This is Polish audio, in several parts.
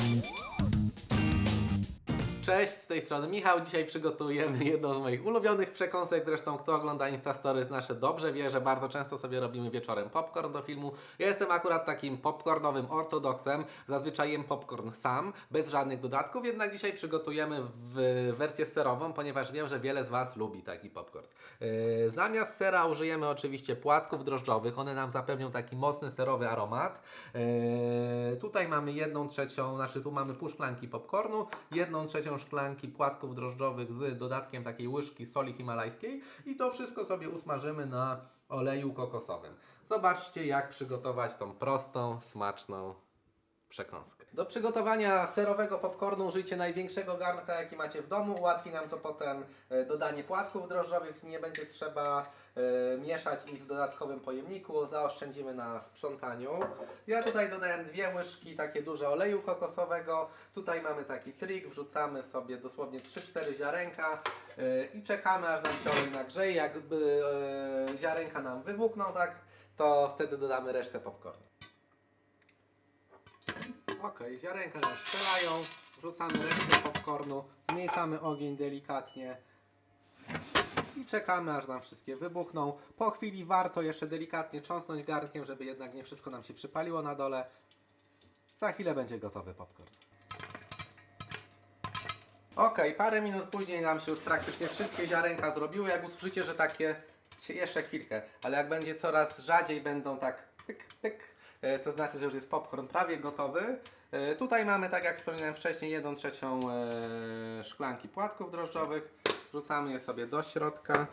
Thank you. Cześć, z tej strony Michał. Dzisiaj przygotujemy jedną z moich ulubionych przekąsek. Zresztą kto ogląda Instastories nasze dobrze wie, że bardzo często sobie robimy wieczorem popcorn do filmu. Ja jestem akurat takim popcornowym ortodoksem. Zazwyczaj jem popcorn sam, bez żadnych dodatków, jednak dzisiaj przygotujemy w wersję serową, ponieważ wiem, że wiele z Was lubi taki popcorn. Yy, zamiast sera użyjemy oczywiście płatków drożdżowych. One nam zapewnią taki mocny serowy aromat. Yy, tutaj mamy jedną trzecią, znaczy tu mamy pół szklanki popcornu, jedną trzecią szklanki płatków drożdżowych z dodatkiem takiej łyżki soli himalajskiej i to wszystko sobie usmażymy na oleju kokosowym. Zobaczcie jak przygotować tą prostą, smaczną przekąskę. Do przygotowania serowego popcornu użyjcie największego garnka jaki macie w domu. Ułatwi nam to potem e, dodanie płatków drożdżowych. Nie będzie trzeba e, mieszać ich w dodatkowym pojemniku. Zaoszczędzimy na sprzątaniu. Ja tutaj dodałem dwie łyżki takie duże oleju kokosowego. Tutaj mamy taki trik. Wrzucamy sobie dosłownie 3-4 ziarenka e, i czekamy aż nam się olej nagrzeje. Jakby ziarenka nam wybuchną, tak, to wtedy dodamy resztę popcornu. Ok, ziarenka nas strzelają, wrzucamy resztę popcornu, zmniejszamy ogień delikatnie i czekamy aż nam wszystkie wybuchną. Po chwili warto jeszcze delikatnie cząsnąć garnkiem, żeby jednak nie wszystko nam się przypaliło na dole. Za chwilę będzie gotowy popcorn. Ok, parę minut później nam się już praktycznie wszystkie ziarenka zrobiły. Jak usłyszycie, że takie jeszcze chwilkę, ale jak będzie coraz rzadziej będą tak pyk, pyk, to znaczy, że już jest popcorn prawie gotowy. E, Tutaj mamy, tak jak wspominałem wcześniej, 1 trzecią e, szklanki płatków drożdżowych. Wrzucamy je sobie do środka.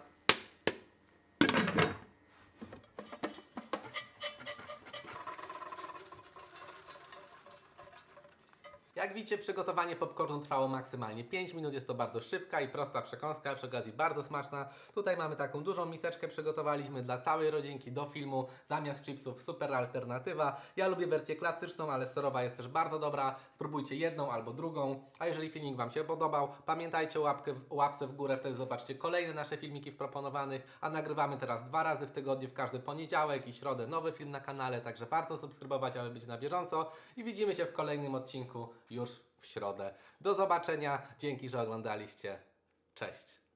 Jak widzicie, przygotowanie popcornu trwało maksymalnie 5 minut. Jest to bardzo szybka i prosta przekąska, przy okazji bardzo smaczna. Tutaj mamy taką dużą miseczkę, przygotowaliśmy dla całej rodzinki do filmu. Zamiast chipsów super alternatywa. Ja lubię wersję klasyczną, ale serowa jest też bardzo dobra. Spróbujcie jedną albo drugą. A jeżeli filmik Wam się podobał, pamiętajcie o łapkę, łapce w górę, wtedy zobaczcie kolejne nasze filmiki w proponowanych. A nagrywamy teraz dwa razy w tygodniu, w każdy poniedziałek i środę nowy film na kanale, także warto subskrybować, aby być na bieżąco. I widzimy się w kolejnym odcinku już w środę. Do zobaczenia, dzięki, że oglądaliście. Cześć!